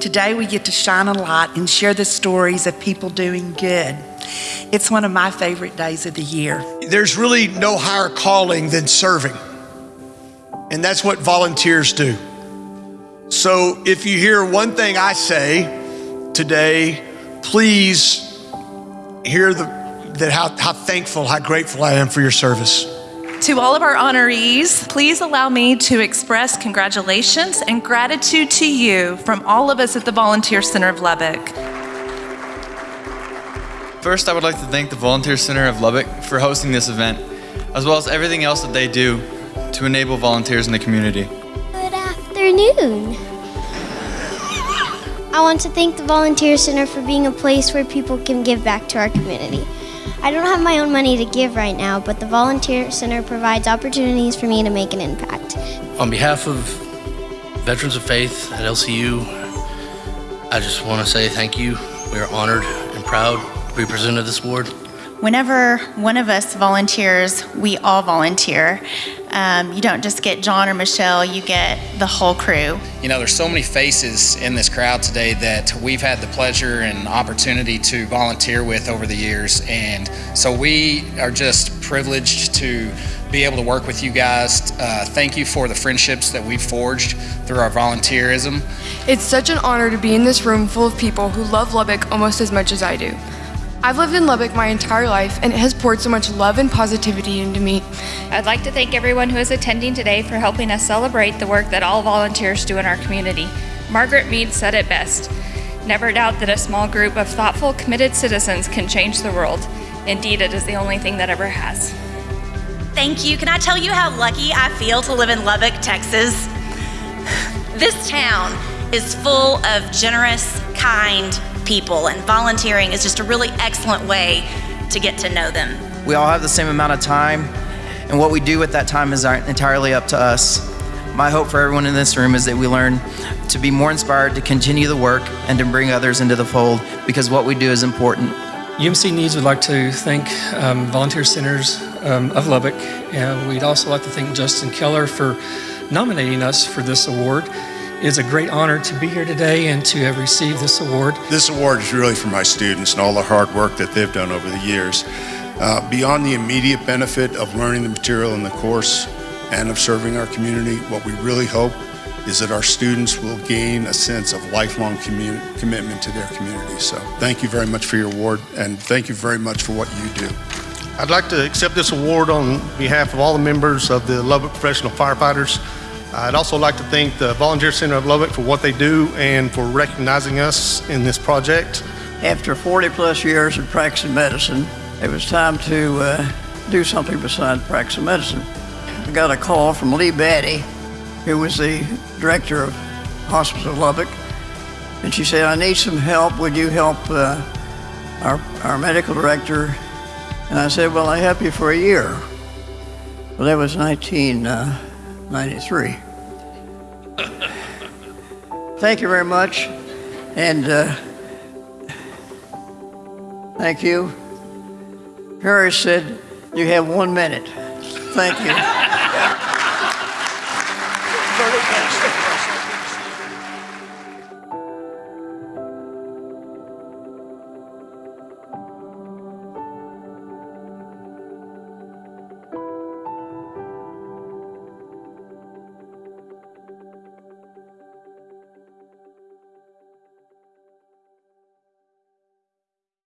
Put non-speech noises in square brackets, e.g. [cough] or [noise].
Today we get to shine a light and share the stories of people doing good. It's one of my favorite days of the year. There's really no higher calling than serving, and that's what volunteers do. So if you hear one thing I say today, please hear the, that how, how thankful, how grateful I am for your service. To all of our honorees, please allow me to express congratulations and gratitude to you from all of us at the Volunteer Center of Lubbock. First, I would like to thank the Volunteer Center of Lubbock for hosting this event, as well as everything else that they do to enable volunteers in the community. Good afternoon. I want to thank the Volunteer Center for being a place where people can give back to our community. I don't have my own money to give right now, but the Volunteer Center provides opportunities for me to make an impact. On behalf of Veterans of Faith at LCU, I just want to say thank you. We are honored and proud to be presented this award. Whenever one of us volunteers, we all volunteer. Um, you don't just get John or Michelle, you get the whole crew. You know, there's so many faces in this crowd today that we've had the pleasure and opportunity to volunteer with over the years. And so we are just privileged to be able to work with you guys. Uh, thank you for the friendships that we've forged through our volunteerism. It's such an honor to be in this room full of people who love Lubbock almost as much as I do. I've lived in Lubbock my entire life, and it has poured so much love and positivity into me. I'd like to thank everyone who is attending today for helping us celebrate the work that all volunteers do in our community. Margaret Mead said it best Never doubt that a small group of thoughtful, committed citizens can change the world. Indeed, it is the only thing that ever has. Thank you. Can I tell you how lucky I feel to live in Lubbock, Texas? [sighs] This town is full of generous, kind people, and volunteering is just a really excellent way to get to know them. We all have the same amount of time, and what we do with that time is entirely up to us. My hope for everyone in this room is that we learn to be more inspired to continue the work and to bring others into the fold because what we do is important. UMC Needs would like to thank um, Volunteer Centers um, of Lubbock, and we'd also like to thank Justin Keller for nominating us for this award. It is a great honor to be here today and to have received this award. This award is really for my students and all the hard work that they've done over the years. Uh, beyond the immediate benefit of learning the material in the course and of serving our community, what we really hope is that our students will gain a sense of lifelong commitment to their community. So thank you very much for your award and thank you very much for what you do. I'd like to accept this award on behalf of all the members of the Lubbock Professional Firefighters. I'd also like to thank the Volunteer Center of Lubbock for what they do and for recognizing us in this project. After 40 plus years of practicing medicine, it was time to uh, do something besides practicing medicine. I got a call from Lee Batty, who was the director of Hospital of Lubbock, and she said, I need some help. Would you help uh, our, our medical director? And I said, Well, I'll help you for a year. Well, that was 19. Uh, 93. thank you very much. And uh, thank you. Harris said, You have one minute. Thank you.